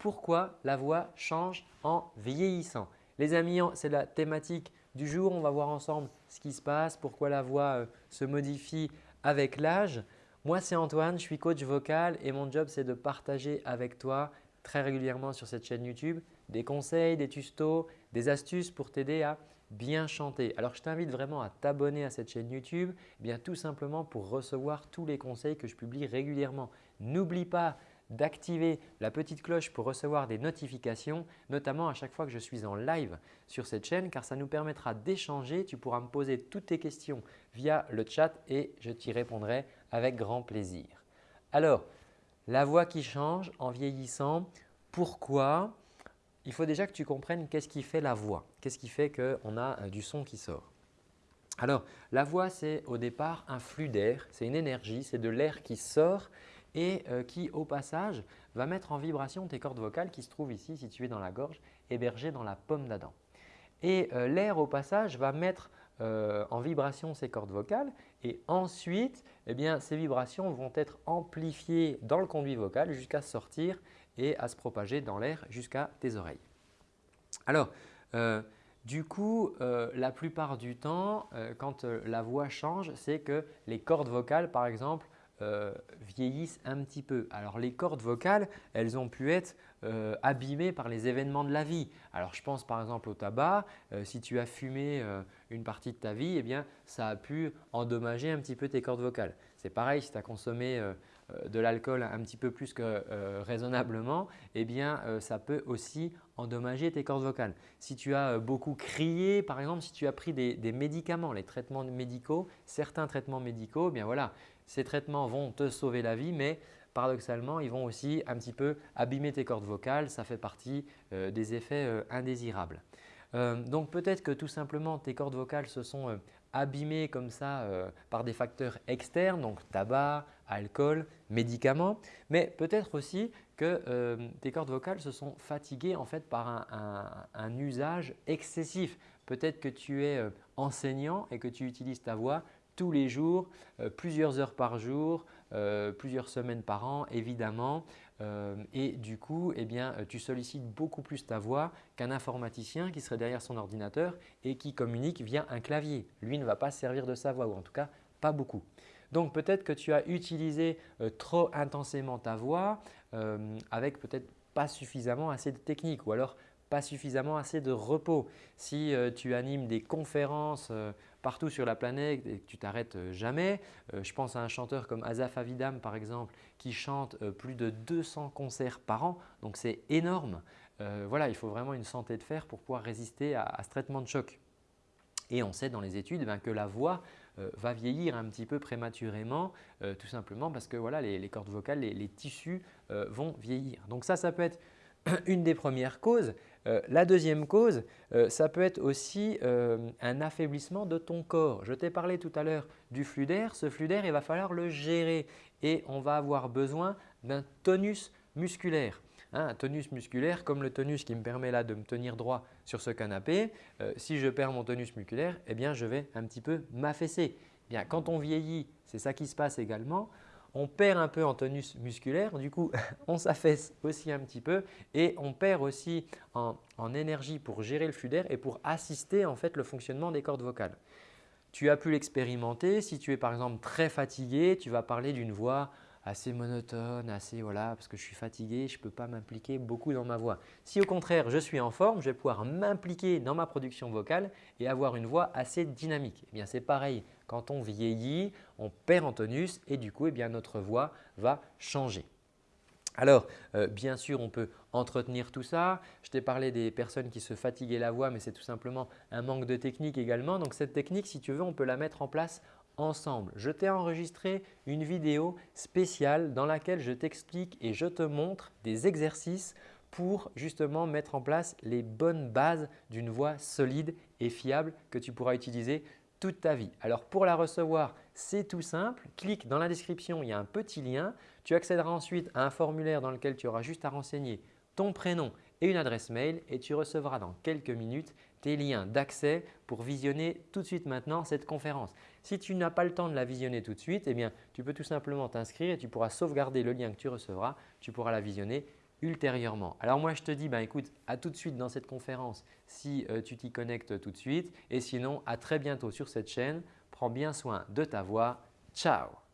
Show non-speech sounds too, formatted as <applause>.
pourquoi la voix change en vieillissant? Les amis, c'est la thématique du jour. On va voir ensemble ce qui se passe, pourquoi la voix euh, se modifie avec l'âge. Moi, c'est Antoine, je suis coach vocal et mon job, c'est de partager avec toi très régulièrement sur cette chaîne YouTube des conseils, des tutos, des astuces pour t'aider à bien chanter. Alors, je t'invite vraiment à t'abonner à cette chaîne YouTube, eh bien tout simplement pour recevoir tous les conseils que je publie régulièrement. N'oublie pas d'activer la petite cloche pour recevoir des notifications, notamment à chaque fois que je suis en live sur cette chaîne car ça nous permettra d'échanger. Tu pourras me poser toutes tes questions via le chat et je t'y répondrai avec grand plaisir. Alors, la voix qui change en vieillissant, pourquoi? Il faut déjà que tu comprennes qu'est-ce qui fait la voix, qu'est-ce qui fait qu'on a euh, du son qui sort. Alors, la voix, c'est au départ un flux d'air, c'est une énergie, c'est de l'air qui sort et euh, qui au passage va mettre en vibration tes cordes vocales qui se trouvent ici situées dans la gorge, hébergées dans la paume d'Adam. Et euh, l'air au passage va mettre euh, en vibration ces cordes vocales et ensuite eh ces vibrations vont être amplifiées dans le conduit vocal jusqu'à sortir et à se propager dans l'air jusqu'à tes oreilles. Alors, du coup, la plupart du temps, quand la voix change, c'est que les cordes vocales par exemple euh, vieillissent un petit peu. Alors les cordes vocales, elles ont pu être euh, abîmées par les événements de la vie. Alors je pense par exemple au tabac. Euh, si tu as fumé une partie de ta vie, eh bien, ça a pu endommager un petit peu tes cordes vocales. C'est pareil si tu as consommé de l'alcool un petit peu plus que raisonnablement, eh bien, ça peut aussi endommager tes cordes vocales. Si tu as beaucoup crié, par exemple, si tu as pris des, médicaments, les traitements médicaux, certains traitements médicaux, eh bien voilà, ces traitements vont te sauver la vie, mais paradoxalement, ils vont aussi un petit peu abîmer tes cordes vocales. Ça fait partie euh, des effets euh, indésirables. Euh, donc peut-être que tout simplement tes cordes vocales se sont abîmées comme ça par des facteurs externes, donc tabac, alcool, médicaments, mais peut-être aussi que tes cordes vocales se sont fatiguées en fait par un usage excessif. Peut-être que tu es enseignant et que tu utilises ta voix tous les jours, euh, plusieurs heures par jour, euh, plusieurs semaines par an évidemment. Euh, et du coup, eh bien, tu sollicites beaucoup plus ta voix qu'un informaticien qui serait derrière son ordinateur et qui communique via un clavier. Lui ne va pas servir de sa voix ou en tout cas pas beaucoup. Donc peut-être que tu as utilisé trop intensément ta voix avec peut-être pas suffisamment assez de technique ou alors pas suffisamment assez de repos. Si tu animes des conférences partout sur la planète et que tu t'arrêtes euh, jamais. Euh, je pense à un chanteur comme Azaf Avidam par exemple qui chante euh, plus de 200 concerts par an, donc c'est énorme. voilà, il faut vraiment une santé de fer pour pouvoir résister à, ce traitement de choc. Et on sait dans les études ben, que la voix va vieillir un petit peu prématurément tout simplement parce que voilà, les, cordes vocales, les, les tissus vont vieillir. Donc ça, ça peut être <clears throat> une des premières causes. Euh, la deuxième cause, euh, ça peut être aussi euh, un affaiblissement de ton corps. Je t'ai parlé tout à l'heure du flux d'air. Ce flux d'air, il va falloir le gérer et on va avoir besoin d'un tonus musculaire. Hein, un tonus musculaire comme le tonus qui me permet de me tenir droit sur ce canapé. si je perds mon tonus musculaire, eh bien, je vais un petit peu m'affaisser. Quand on vieillit, c'est ça qui se passe également on perd un peu en tonus musculaire, du coup <laughs> on s'affaisse aussi un petit peu et on perd aussi en, énergie pour gérer le flux d'air et pour assister en fait le fonctionnement des cordes vocales. Tu as pu l'expérimenter, si tu es par exemple très fatigué, tu vas parler d'une voix assez monotone, assez voilà, parce que je suis fatigué, je ne peux pas m'impliquer beaucoup dans ma voix. Si au contraire je suis en forme, je vais pouvoir m'impliquer dans ma production vocale et avoir une voix assez dynamique. Eh bien c'est pareil, quand on vieillit, on perd en tonus et du coup eh bien, notre voix va changer. Alors, euh, bien sûr, on peut entretenir tout ça. Je t'ai parlé des personnes qui se fatiguaient la voix, mais c'est tout simplement un manque de technique également. Donc, cette technique, si tu veux, on peut la mettre en place ensemble. Je t'ai enregistré une vidéo spéciale dans laquelle je t'explique et je te montre des exercices pour justement mettre en place les bonnes bases d'une voix solide et fiable que tu pourras utiliser toute ta vie. Alors pour la recevoir, c'est tout simple. Clique dans la description, il y a un petit lien. Tu accéderas ensuite à un formulaire dans lequel tu auras juste à renseigner ton prénom et une adresse mail et tu recevras dans quelques minutes tes liens d'accès pour visionner tout de suite maintenant cette conférence. Si tu n'as pas le temps de la visionner tout de suite, eh bien, tu peux tout simplement t'inscrire et tu pourras sauvegarder le lien que tu recevras. Tu pourras la visionner ultérieurement. Alors moi je te dis bah, écoute à tout de suite dans cette conférence si euh, tu t'y connectes tout de suite et sinon à très bientôt sur cette chaîne. Prends bien soin de ta voix. Ciao